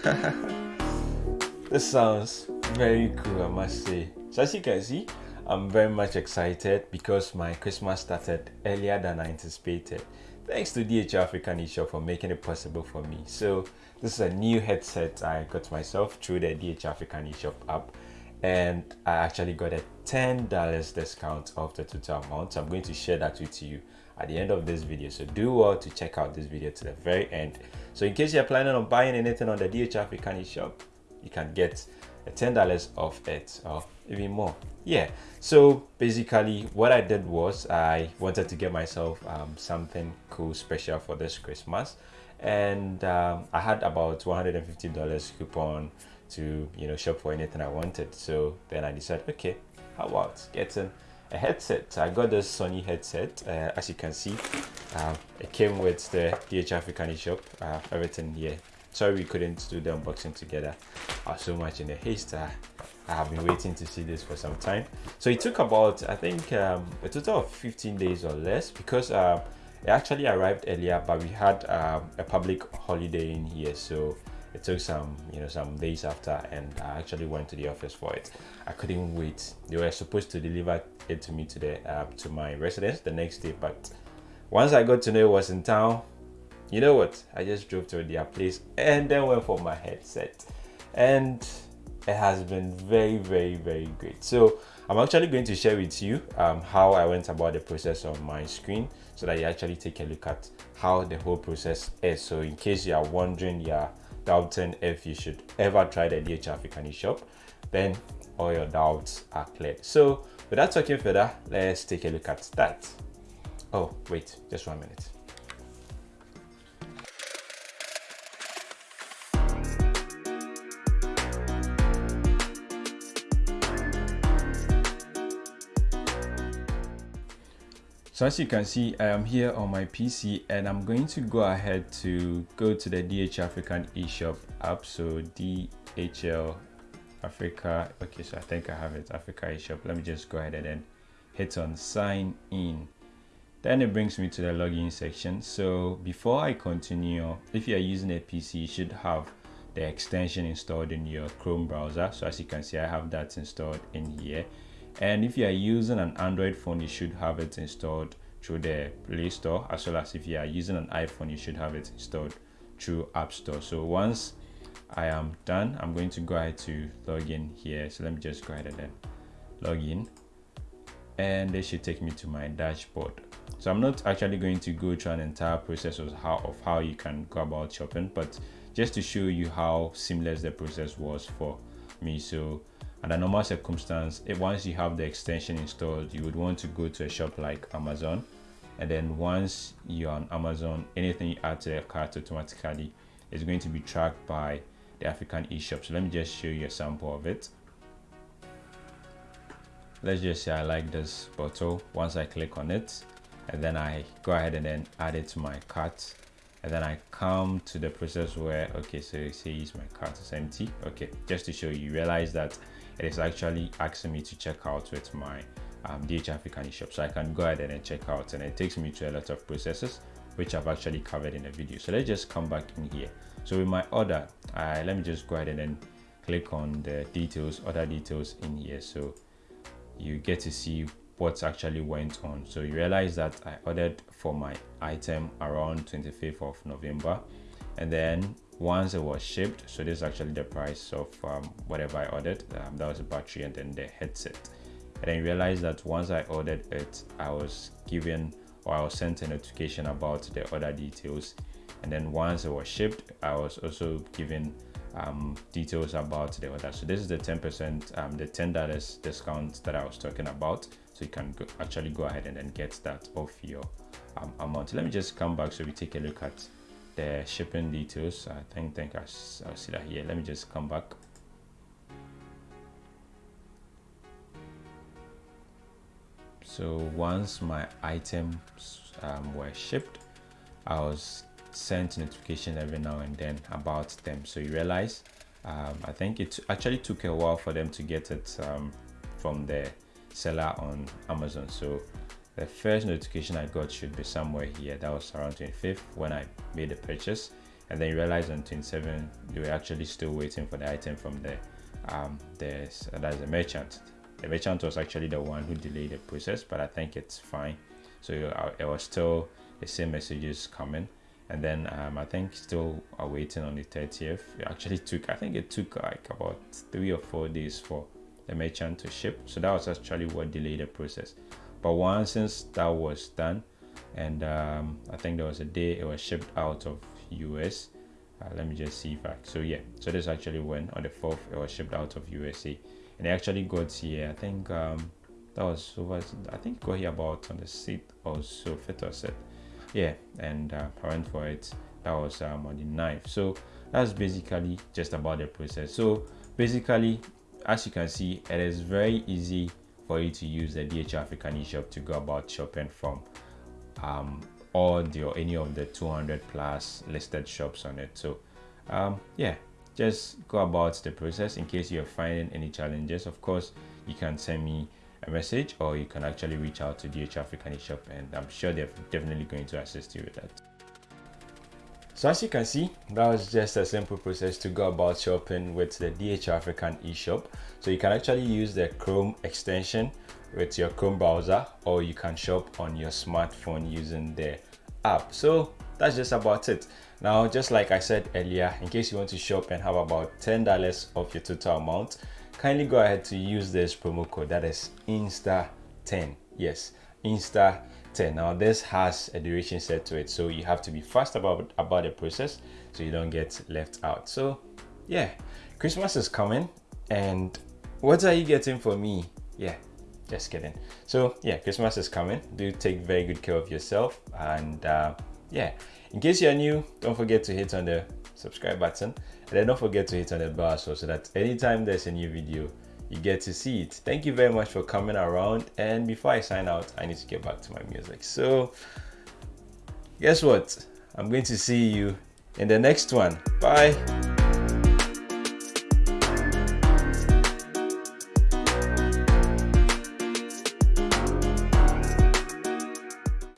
this sounds very cool, I must say. So as you can see, I'm very much excited because my Christmas started earlier than I anticipated. Thanks to DHL Africa eShop for making it possible for me. So this is a new headset I got myself through the DHL Africa eShop app and I actually got a $10 discount off the total amount. So I'm going to share that with you at the end of this video. So do well to check out this video to the very end. So in case you're planning on buying anything on the DHL Africa eShop you can get a $10 off it or even more. Yeah so basically what I did was I wanted to get myself um, something cool special for this Christmas. And um, I had about $150 coupon to you know shop for anything I wanted. So then I decided okay how about getting a headset. I got this Sony headset, uh, as you can see. Uh, it came with the DHL Africa eShop, uh, everything here. Sorry we couldn't do the unboxing together. I was so much in a haste. Uh, I have been waiting to see this for some time. So it took about, I think, um, a total of 15 days or less because uh, it actually arrived earlier, but we had um, a public holiday in here. So it took some you know some days after and i actually went to the office for it. I couldn't wait. They were supposed to deliver it to me today uh, to my residence the next day but once i got to know it was in town you know what? I just drove to their place and then went for my headset. And it has been very very very great. So i'm actually going to share with you um, how i went about the process on my screen so that you actually take a look at how the whole process is. So in case you are wondering yeah doubting if you should ever try the DHL Africa eShop, then all your doubts are cleared. So without talking further, let's take a look at that. Oh, wait, just one minute. So as you can see, I am here on my PC and I'm going to go ahead to go to the DHL Africa eShop app. So DHL Africa, okay, so I think I have it, Africa eShop. Let me just go ahead and then hit on sign in. Then it brings me to the login section. So before I continue, if you're using a PC, you should have the extension installed in your Chrome browser. So as you can see, I have that installed in here and if you are using an android phone you should have it installed through the play store as well as if you are using an iphone you should have it installed through app store. So once i am done i'm going to go ahead to log in here. So let me just go ahead and then log in. And they should take me to my dashboard. So i'm not actually going to go through an entire process of how of how you can go about shopping but just to show you how seamless the process was for me. So under normal circumstance if once you have the extension installed you would want to go to a shop like amazon. And then once you're on amazon anything you add to your cart automatically is going to be tracked by the african eShop. so let me just show you a sample of it. Let's just say i like this bottle once i click on it and then i go ahead and then add it to my cart. And then I come to the process where okay so it says my cart is empty. Okay just to show you realize that it is actually asking me to check out with my um, DHL Africa eShop. So I can go ahead and check out and it takes me to a lot of processes which I've actually covered in a video. So let's just come back in here. So with my order, uh, let me just go ahead and then click on the details, other details in here. So you get to see what actually went on. So you realize that I ordered for my item around 25th of November and then once it was shipped so this is actually the price of um, whatever i ordered. Um, that was the battery and then the headset. And then realized that once i ordered it i was given or i was sent a notification about the order details. And then once it was shipped i was also given um, details about the order. So this is the 10 percent um, the 10 dollars discount that i was talking about. So you can go, actually go ahead and then get that off your um, amount. Let me just come back so we take a look at the shipping details i think think I'll, see that here. Let me just come back. So once my items um, were shipped i was sent notification every now and then about them. So you realize um, i think it actually took a while for them to get it um, from the seller on amazon. So the first notification I got should be somewhere here that was around 25th when I made the purchase. And then you realize on 27 you were actually still waiting for the item from the um there's that's the merchant. The merchant was actually the one who delayed the process but i think it's fine. So uh, it was still the same messages coming. And then um, i think still waiting on the 30th it actually took i think it took like about three or four days for the merchant to ship. So that was actually what delayed the process but once since that was done and um, i think there was a day it was shipped out of us uh, let me just see if I so yeah so this actually went on the 4th it was shipped out of USA and it actually got here I think um that was over I think got here about on the 6th or so 5th or 6th yeah and uh, parent for it that was um, on the 9th so that's basically just about the process. So basically as you can see it is very easy for you to use the DHL Africa eShop to go about shopping from. Um, all the or any of the 200 plus listed shops on it. So um, yeah just go about the process in case you're finding any challenges. Of course you can send me a message or you can actually reach out to DHL Africa eShop and I'm sure they're definitely going to assist you with that. So as you can see, that was just a simple process to go about shopping with the DHL Africa eShop. So you can actually use the Chrome extension with your Chrome browser or you can shop on your smartphone using the app. So that's just about it. Now, just like I said earlier, in case you want to shop and have about $10 off your total amount, kindly go ahead to use this promo code that is INSTA10. Yes, INSTA10. Now, this has a duration set to it, so you have to be fast about, about the process so you don't get left out. So, yeah, Christmas is coming and what are you getting for me? Yeah, just kidding so yeah christmas is coming do take very good care of yourself and uh, yeah in case you're new don't forget to hit on the subscribe button and then don't forget to hit on the bell so, so that anytime there's a new video you get to see it. Thank you very much for coming around. And before i sign out i need to get back to my music. So guess what? I'm going to see you in the next one. Bye